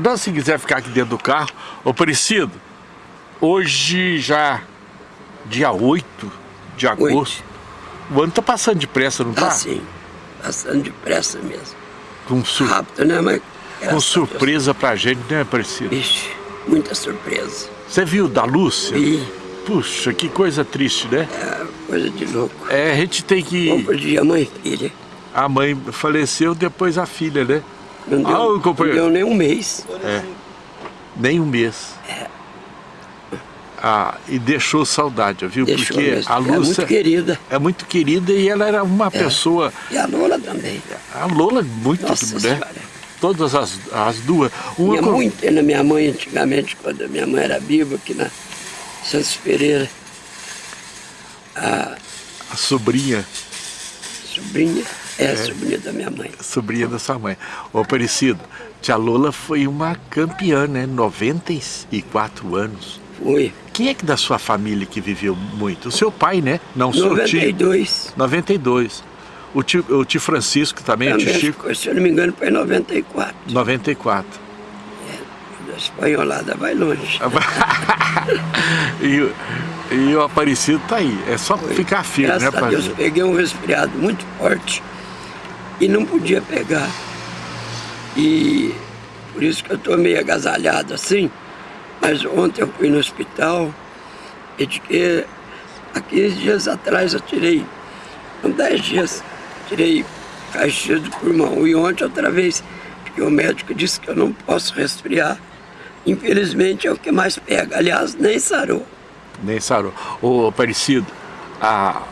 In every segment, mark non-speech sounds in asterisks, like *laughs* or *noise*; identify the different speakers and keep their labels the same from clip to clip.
Speaker 1: Não, se quiser ficar aqui dentro do carro. Ô, Parecido, hoje já, dia 8 de agosto, o ano tá passando depressa, não tá?
Speaker 2: Tá sim, passando depressa mesmo.
Speaker 1: Com sur...
Speaker 2: Rápido, né, mas...
Speaker 1: Com surpresa pra gente, né, Parecido?
Speaker 2: Ixi, muita surpresa.
Speaker 1: Você viu da Lúcia?
Speaker 2: Vi.
Speaker 1: Puxa, que coisa triste, né?
Speaker 2: É, coisa de louco.
Speaker 1: É, a gente tem que...
Speaker 2: Bom dia, mãe e filha.
Speaker 1: A mãe faleceu, depois a filha, né?
Speaker 2: Não deu, ah, companheiro. não deu nem um mês.
Speaker 1: É. Nem um mês.
Speaker 2: É.
Speaker 1: Ah, e deixou saudade, viu?
Speaker 2: Deixou
Speaker 1: Porque
Speaker 2: mesmo.
Speaker 1: a Lúcia...
Speaker 2: É muito querida.
Speaker 1: É muito querida e ela era uma é. pessoa...
Speaker 2: E a Lola também.
Speaker 1: A Lola, muito,
Speaker 2: Nossa
Speaker 1: né?
Speaker 2: Senhora.
Speaker 1: Todas as, as duas.
Speaker 2: Uma Minha muito na minha mãe, antigamente, quando a minha mãe era viva, aqui na Santos Pereira. A,
Speaker 1: a sobrinha.
Speaker 2: Sobrinha é, é, sobrinha da minha mãe.
Speaker 1: Sobrinha da sua mãe. Ô Aparecido, tia Lola foi uma campeã, né? 94 anos.
Speaker 2: Foi.
Speaker 1: Quem é que da sua família que viveu muito? O seu pai, né?
Speaker 2: Não, 92.
Speaker 1: Tio. 92. O tio, o tio Francisco também, também, o tio Chico?
Speaker 2: Se eu não me engano, foi em 94.
Speaker 1: 94.
Speaker 2: É, da espanholada vai longe. *laughs*
Speaker 1: e, e o Aparecido tá aí. É só foi. ficar firme,
Speaker 2: Graças
Speaker 1: né,
Speaker 2: a Deus, peguei um resfriado muito forte e não podia pegar. E por isso que eu estou meio agasalhado assim. Mas ontem eu fui no hospital e de que há 15 dias atrás eu tirei, com 10 dias, tirei caixa do pulmão. E ontem outra vez, porque o médico disse que eu não posso resfriar. Infelizmente é o que mais pega. Aliás, nem sarou.
Speaker 1: Nem sarou. Ô, Aparecido, a...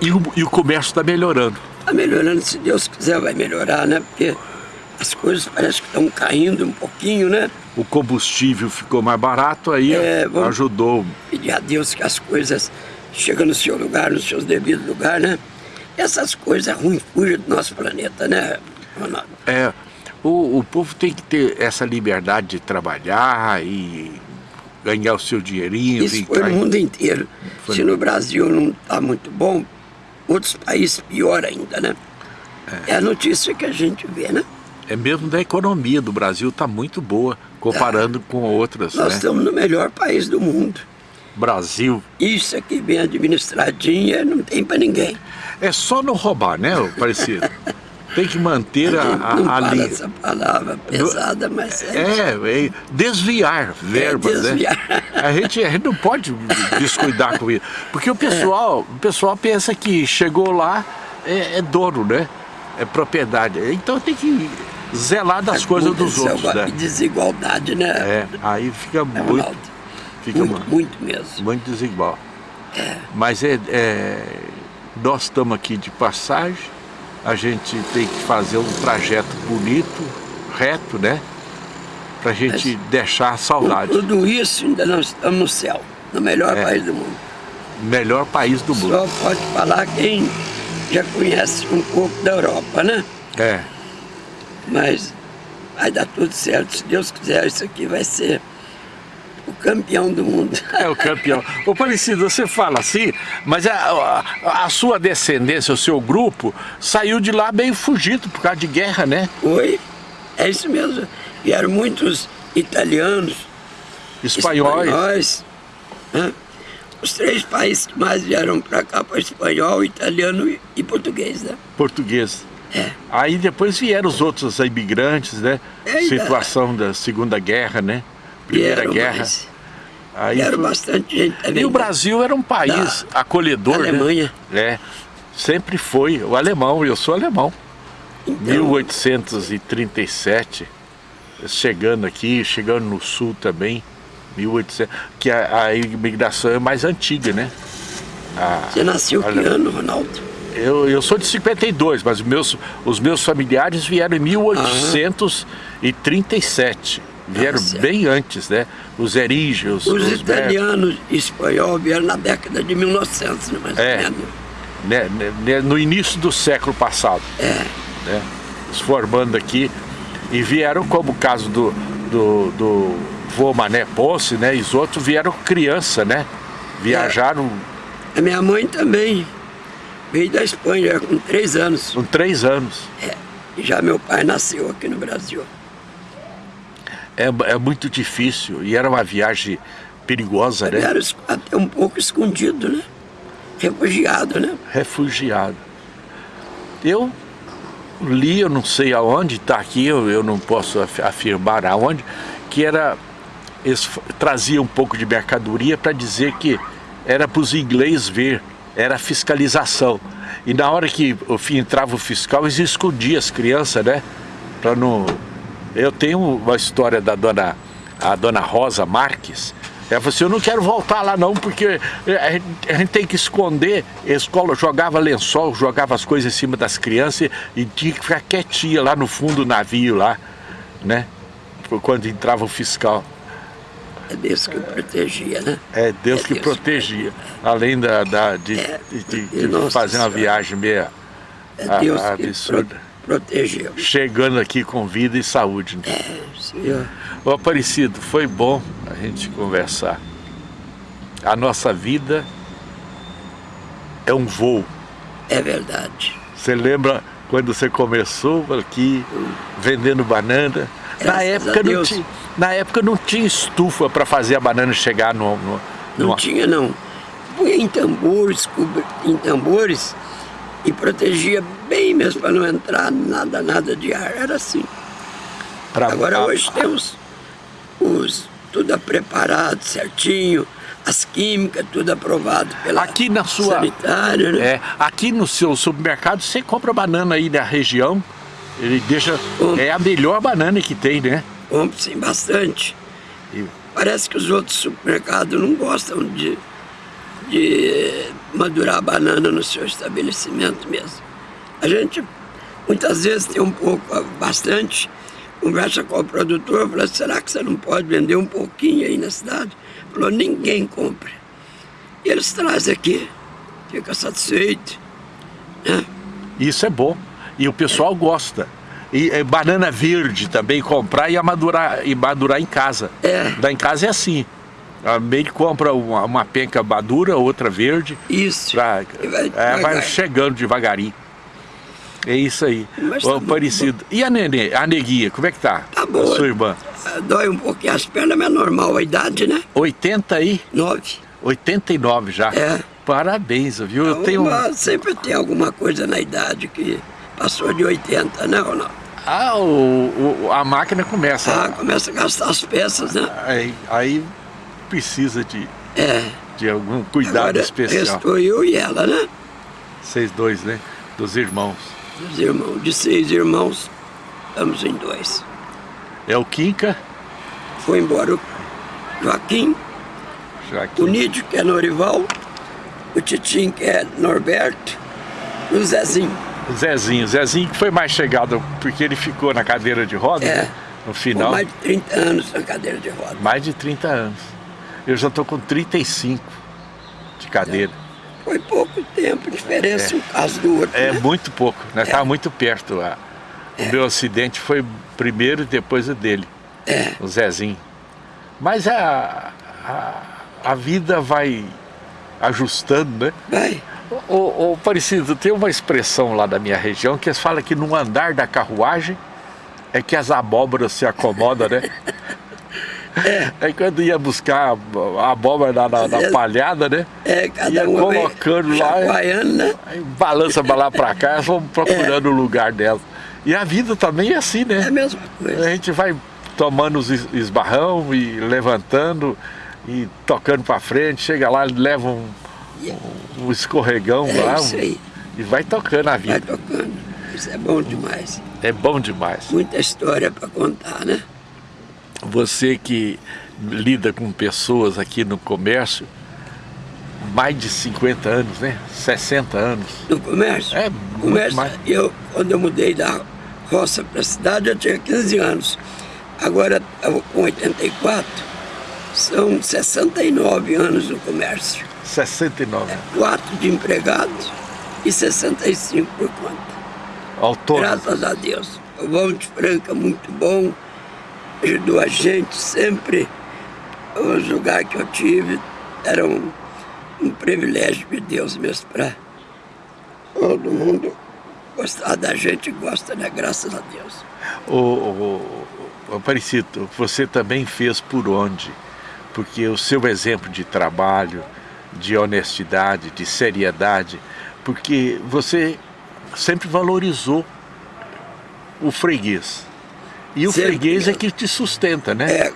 Speaker 1: e, o, e o comércio está melhorando?
Speaker 2: Está melhorando, se Deus quiser vai melhorar, né? Porque as coisas parecem que estão caindo um pouquinho, né?
Speaker 1: O combustível ficou mais barato, aí é, ajudou.
Speaker 2: Pedir a Deus que as coisas chegam no seu lugar, no seu devido lugar, né? Essas coisas ruins fujam do nosso planeta, né, Ronaldo?
Speaker 1: É, o, o povo tem que ter essa liberdade de trabalhar e ganhar o seu dinheirinho.
Speaker 2: Isso foi no mundo inteiro. Foi. Se no Brasil não está muito bom, outros países pior ainda, né? É. é. a notícia que a gente vê, né?
Speaker 1: É mesmo da economia do Brasil está muito boa, comparando tá. com outras,
Speaker 2: Nós
Speaker 1: né?
Speaker 2: estamos no melhor país do mundo.
Speaker 1: Brasil.
Speaker 2: Isso aqui bem administradinha, não tem para ninguém.
Speaker 1: É só não roubar, né, Parecido? *laughs* Tem que manter a, a,
Speaker 2: não
Speaker 1: a linha.
Speaker 2: essa palavra pesada, mas é...
Speaker 1: É, é desviar verbas, é desviar. né? A gente, a gente não pode descuidar com isso. Porque o pessoal, é. o pessoal pensa que chegou lá, é, é dono, né? É propriedade. Então tem que zelar das é coisas dos outros, né?
Speaker 2: desigualdade, né?
Speaker 1: É, aí fica é muito... Fica
Speaker 2: muito, muito mesmo.
Speaker 1: Muito desigual.
Speaker 2: É.
Speaker 1: Mas é, é, nós estamos aqui de passagem, a gente tem que fazer um trajeto bonito, reto, né? Pra gente Mas, deixar saudade.
Speaker 2: tudo isso ainda nós estamos no céu, no melhor é. país do mundo.
Speaker 1: Melhor país do mundo.
Speaker 2: Só pode falar quem já conhece um pouco da Europa, né?
Speaker 1: É.
Speaker 2: Mas vai dar tudo certo, se Deus quiser, isso aqui vai ser o campeão do mundo. *laughs*
Speaker 1: É o campeão. Ô Parecido, você fala assim, mas a, a, a, sua descendência, o seu grupo, saiu de lá meio fugido por causa de guerra, né?
Speaker 2: Foi, é isso mesmo. Vieram muitos italianos,
Speaker 1: espanhóis.
Speaker 2: espanhóis né? Os três países que mais vieram para cá para espanhol, italiano e português, né?
Speaker 1: Português.
Speaker 2: É.
Speaker 1: Aí depois vieram os outros imigrantes, né? É, Situação da Segunda Guerra, né? Primeira vieram, Guerra.
Speaker 2: Aí vieram foi... bastante gente também.
Speaker 1: E o Brasil era um país da acolhedor,
Speaker 2: Alemanha.
Speaker 1: Né? É, sempre foi. O alemão, eu sou alemão. Então... 1837, chegando aqui, chegando no sul também. 1800, que a, a imigração é mais antiga, né?
Speaker 2: A, Você nasceu que ano, Ronaldo?
Speaker 1: Eu, eu sou de 52, mas os meus, os meus familiares vieram em 1837. Aham. Vieram bem antes, né? Os erígeos,
Speaker 2: os, os italianos e espanhol vieram na década de 1900, né, mais
Speaker 1: é, né, né, né, no início do século passado.
Speaker 2: É.
Speaker 1: Né, se formando aqui. E vieram, como o caso do, do, do vô Mané Ponce, né? E os outros vieram criança, né? Viajaram...
Speaker 2: É. A minha mãe também veio da Espanha com três anos.
Speaker 1: Com três anos.
Speaker 2: É. E já meu pai nasceu aqui no Brasil.
Speaker 1: É, é muito difícil. E era uma viagem perigosa, né?
Speaker 2: Era até um pouco escondido, né? Refugiado, né?
Speaker 1: Refugiado. Eu li, eu não sei aonde, está aqui, eu, eu não posso afirmar aonde, que era, eles traziam um pouco de mercadoria para dizer que era para os ingleses ver, era fiscalização. E na hora que entrava o fiscal, eles escondiam as crianças, né? Para não... Eu tenho uma história da dona, a dona Rosa Marques, ela falou assim, eu não quero voltar lá não, porque a gente tem que esconder. A escola jogava lençol, jogava as coisas em cima das crianças e tinha que ficar quietinha lá no fundo do navio lá, né? Quando entrava o fiscal.
Speaker 2: É Deus que protegia, né?
Speaker 1: É Deus é que Deus protegia. Que... Além da, da de, é, de, de, de fazer uma viagem meio
Speaker 2: é Deus absurda. Protegeu.
Speaker 1: Chegando aqui com vida e saúde. Né?
Speaker 2: É, Senhor.
Speaker 1: Ô Aparecido, foi bom a gente conversar. A nossa vida é um voo.
Speaker 2: É verdade.
Speaker 1: Você lembra quando você começou aqui vendendo banana? na época, não tinha, na época não tinha estufa para fazer a banana chegar no... no
Speaker 2: não tinha não. Punha em tambores, em tambores e protegia bem mesmo para não entrar nada, nada de ar. Era assim. Pra... Agora hoje temos os, tudo preparado certinho, as químicas, tudo aprovado pela
Speaker 1: aqui na sua,
Speaker 2: sanitária, né?
Speaker 1: É, aqui no seu supermercado, você compra banana aí na região, ele deixa... É a melhor banana que tem, né?
Speaker 2: Compro sim, bastante. E... Parece que os outros supermercados não gostam de, de madurar a banana no seu estabelecimento mesmo. A gente, muitas vezes, tem um pouco, bastante, conversa com o produtor, fala, será que você não pode vender um pouquinho aí na cidade? Falou, ninguém compra. E eles trazem aqui, fica satisfeito. Né?
Speaker 1: Isso é bom. E o pessoal é. gosta. E é, banana verde também, comprar e madurar, e madurar em casa.
Speaker 2: É.
Speaker 1: Lá em casa é assim. A meio compra uma, uma penca madura, outra verde.
Speaker 2: Isso.
Speaker 1: Pra, vai, é, vai chegando devagarinho. É isso aí. Tá parecido. E a nenê, a neguinha, como é que tá?
Speaker 2: Tá boa.
Speaker 1: Sua irmã?
Speaker 2: Ah, dói um pouquinho as pernas, mas é normal a idade, né?
Speaker 1: 89? 89 já?
Speaker 2: É.
Speaker 1: Parabéns, viu? Eu tenho...
Speaker 2: Sempre tem alguma coisa na idade que passou de 80, né, Ronaldo?
Speaker 1: Ah, o, o, a máquina começa.
Speaker 2: Ah, começa a gastar as peças, né?
Speaker 1: Aí, aí precisa de,
Speaker 2: é.
Speaker 1: de algum cuidado
Speaker 2: Agora,
Speaker 1: especial.
Speaker 2: Restou eu e ela, né?
Speaker 1: Vocês dois, né? Dos irmãos
Speaker 2: dos irmãos. De seis irmãos, estamos em dois.
Speaker 1: É o Quinca?
Speaker 2: Foi embora o Joaquim,
Speaker 1: Joaquim.
Speaker 2: o Nídio, que é Norival, o Titim, que é Norberto, e o Zezinho.
Speaker 1: O Zezinho. Zezinho que foi mais chegado, porque ele ficou na cadeira de roda,
Speaker 2: é,
Speaker 1: no final.
Speaker 2: mais de 30 anos na cadeira de roda.
Speaker 1: Mais de 30 anos. Eu já estou com 35 de cadeira. É.
Speaker 2: Foi pouco tempo, diferença é. um caso do outro.
Speaker 1: É
Speaker 2: né?
Speaker 1: muito pouco, né? Estava é. muito perto. A, o meu acidente foi primeiro e depois o dele,
Speaker 2: é.
Speaker 1: o Zezinho. Mas a, a, a vida vai ajustando, né?
Speaker 2: Vai.
Speaker 1: O, o, Parecido, tem uma expressão lá da minha região que eles falam que no andar da carruagem é que as abóboras se acomodam, né? *laughs* É. Aí quando ia buscar a abóbora na, na, na palhada, né?
Speaker 2: É, cada
Speaker 1: ia colocando lá.
Speaker 2: né?
Speaker 1: Aí balança pra lá pra cá, elas vão *laughs* procurando é. o lugar dela. E a vida também é assim, né?
Speaker 2: É a mesma coisa.
Speaker 1: A gente vai tomando os esbarrão e levantando e tocando pra frente, chega lá, leva um, um, um escorregão
Speaker 2: é
Speaker 1: lá
Speaker 2: isso aí.
Speaker 1: e vai tocando a vida.
Speaker 2: Vai tocando. Isso é bom demais.
Speaker 1: É bom demais.
Speaker 2: Muita história para contar, né?
Speaker 1: Você que lida com pessoas aqui no comércio, mais de 50 anos, né? 60 anos.
Speaker 2: No comércio?
Speaker 1: É,
Speaker 2: comércio,
Speaker 1: mais.
Speaker 2: Eu, quando eu mudei da roça para a cidade, eu tinha 15 anos. Agora, com 84, são 69 anos no comércio.
Speaker 1: 69.
Speaker 2: É, 4 de empregados e 65 por conta.
Speaker 1: Autônomo.
Speaker 2: Graças a Deus. O Vão de Franca, muito bom ajudou a gente sempre. Os lugares que eu tive eram um, um privilégio de Deus mesmo para todo mundo gostar da gente gosta, né? Graças a Deus.
Speaker 1: O, o, o Aparecido, você também fez por onde? Porque o seu exemplo de trabalho, de honestidade, de seriedade, porque você sempre valorizou o freguês. E o sempre freguês mesmo. é que te sustenta, né?
Speaker 2: É,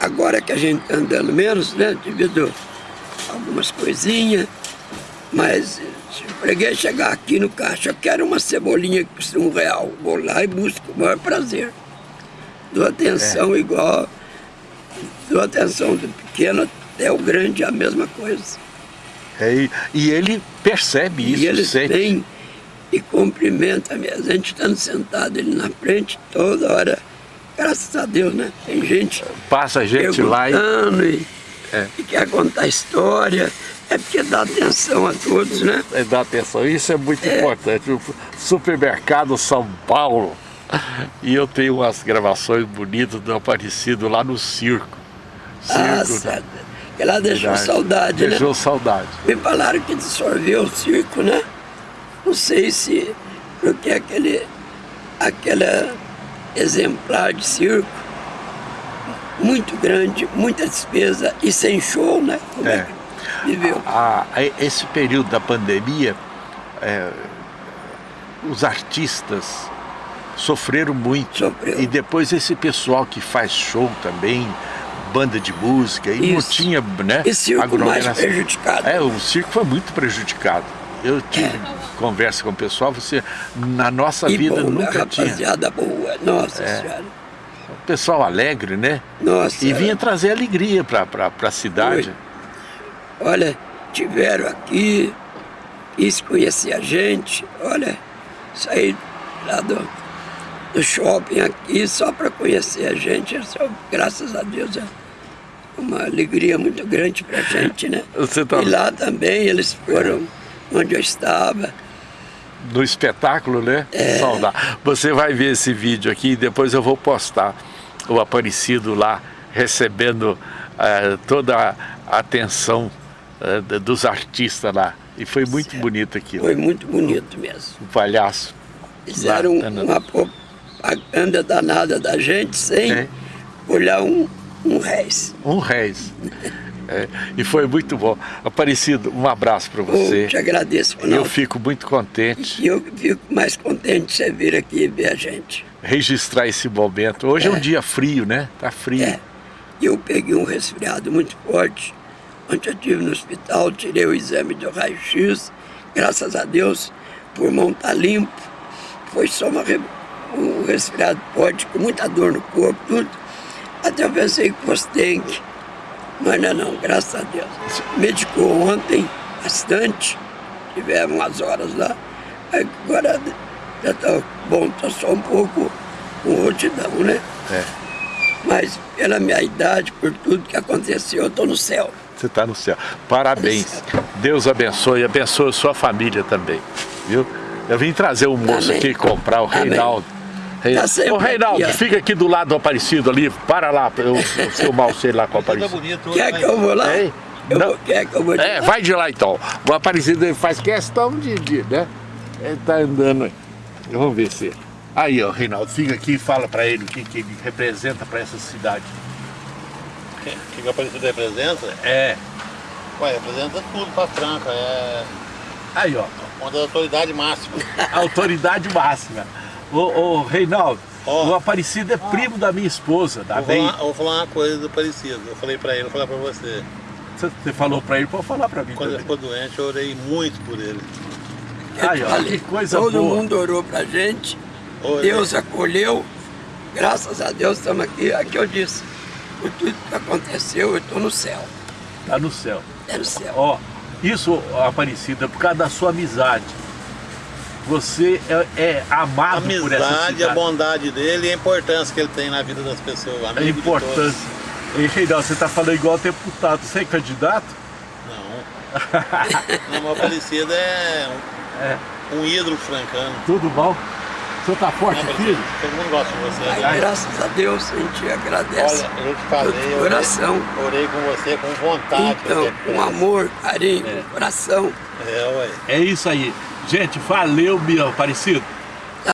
Speaker 2: agora que a gente está andando menos, né, devido a algumas coisinhas, mas se o freguês chegar aqui no caixa, eu quero uma cebolinha que custa um real, vou lá e busco com o maior prazer. Dou atenção é. igual, dou atenção do pequeno até o grande, é a mesma coisa.
Speaker 1: É, e ele percebe isso,
Speaker 2: E ele vem e cumprimenta mesmo. A gente estando sentado ali na frente toda hora, graças a Deus, né? Tem gente
Speaker 1: Passa a gente lá e...
Speaker 2: e, é. e quer contar história. É porque dá atenção a todos, né?
Speaker 1: É, dá atenção, isso é muito é. importante. O supermercado São Paulo, e eu tenho umas gravações bonitas do Aparecido lá no circo.
Speaker 2: Ah, circo ah, certo. Que lá deixou Verdade. saudade,
Speaker 1: deixou né? Deixou saudade.
Speaker 2: Me falaram que dissolveu o circo, né? Não sei se porque aquele, aquele exemplar de circo muito grande, muita despesa e sem show, né? Como é. é viveu?
Speaker 1: A, a, esse período da pandemia, é, os artistas sofreram muito.
Speaker 2: Sofreu.
Speaker 1: E depois esse pessoal que faz show também, banda de música, e Isso. não tinha, né?
Speaker 2: E circo mais prejudicado.
Speaker 1: É, o circo foi muito prejudicado. Eu tive conversa com o pessoal, você, na nossa e vida bom, nunca
Speaker 2: tinha.
Speaker 1: rapaziada
Speaker 2: boa, nossa é. senhora.
Speaker 1: O pessoal alegre, né?
Speaker 2: Nossa.
Speaker 1: E vinha trazer alegria para a cidade.
Speaker 2: Foi. Olha, tiveram aqui, quis conhecer a gente, olha, saí lá do, do shopping aqui só para conhecer a gente, graças a Deus é uma alegria muito grande para a gente, né? Tá... E lá também eles foram onde eu estava.
Speaker 1: No espetáculo, né?
Speaker 2: É.
Speaker 1: Saudar. Você vai ver esse vídeo aqui e depois eu vou postar o Aparecido lá recebendo uh, toda a atenção uh, dos artistas lá. E foi muito certo. bonito aquilo.
Speaker 2: Foi muito bonito mesmo.
Speaker 1: O palhaço.
Speaker 2: Fizeram lá, uma propaganda danada da gente sem é. olhar um, um réis.
Speaker 1: Um réis. É, e foi muito bom. Aparecido, um abraço para você.
Speaker 2: Eu te agradeço, Ronaldo.
Speaker 1: Eu fico muito contente.
Speaker 2: E eu fico mais contente de você vir aqui e ver a gente.
Speaker 1: Registrar esse momento. Hoje é, é um dia frio, né? Tá frio. É.
Speaker 2: Eu peguei um resfriado muito forte. Ontem eu estive no hospital, tirei o exame de raio-x. Graças a Deus, o pulmão tá limpo. Foi só uma, um resfriado forte, com muita dor no corpo, tudo. Até eu pensei que fosse dengue. Mas não, não, graças a Deus. Medicou ontem bastante, tivemos umas horas lá. Agora já está bom, está só um pouco com rotidão, né?
Speaker 1: É.
Speaker 2: Mas pela minha idade, por tudo que aconteceu, eu estou no céu.
Speaker 1: Você está no céu. Parabéns. Céu. Deus abençoe, abençoe a sua família também, viu? Eu vim trazer um moço Amém. aqui comprar, o Amém. Reinaldo. Reinaldo. Tá Ô Reinaldo, aqui, fica aqui do lado do Aparecido ali, para lá, eu, eu filmar você lá com o Aparecido.
Speaker 2: Bonito, quer que eu vou lá? É, eu vou, quer que eu vou
Speaker 1: é vai de lá então. O Aparecido faz questão de, de né? Ele tá andando aí. Vamos ver se... Aí, ó, Reinaldo, fica aqui e fala para ele o que, que ele representa para essa cidade.
Speaker 3: O que, que o Aparecido representa?
Speaker 1: É.
Speaker 3: Ué, representa tudo para Franca, é...
Speaker 1: Aí, ó.
Speaker 3: Uma das autoridades máximas. *laughs*
Speaker 1: autoridade máxima. Ô, ô Reinaldo, oh. o Aparecido é primo da minha esposa, da
Speaker 3: vou falar, vou falar uma coisa do Aparecido. Eu falei pra ele, vou falar pra você.
Speaker 1: Você falou pra ele, pode falar pra mim
Speaker 3: Quando também. ele ficou doente, eu orei muito por ele.
Speaker 1: Ai, ó, que coisa
Speaker 2: Todo
Speaker 1: boa.
Speaker 2: mundo orou pra gente, Orei. Deus acolheu, graças a Deus estamos aqui. Aqui eu disse, por tudo que aconteceu, eu estou no céu.
Speaker 1: Tá no céu.
Speaker 2: É no céu.
Speaker 1: Ó, isso, Aparecida, é por causa da sua amizade você é, é amado
Speaker 3: Amizade,
Speaker 1: por essa cidade.
Speaker 3: a bondade dele e a importância que ele tem na vida das pessoas.
Speaker 1: A importância. E Reinaldo, você está falando igual deputado. Você é candidato?
Speaker 3: Não. *laughs* Não, meu falecido é um, é um ídolo francano.
Speaker 1: Tudo bom? O senhor está forte, Não, filho?
Speaker 3: Todo mundo gosta de você.
Speaker 2: Ai, né? Graças a Deus, a gente agradece.
Speaker 3: Olha, eu te falei, eu
Speaker 2: coração.
Speaker 3: Orei, orei, com você com vontade.
Speaker 2: Então, com amor, carinho, é. coração.
Speaker 3: É, ué.
Speaker 1: É isso aí. Gente, valeu, meu Aparecido.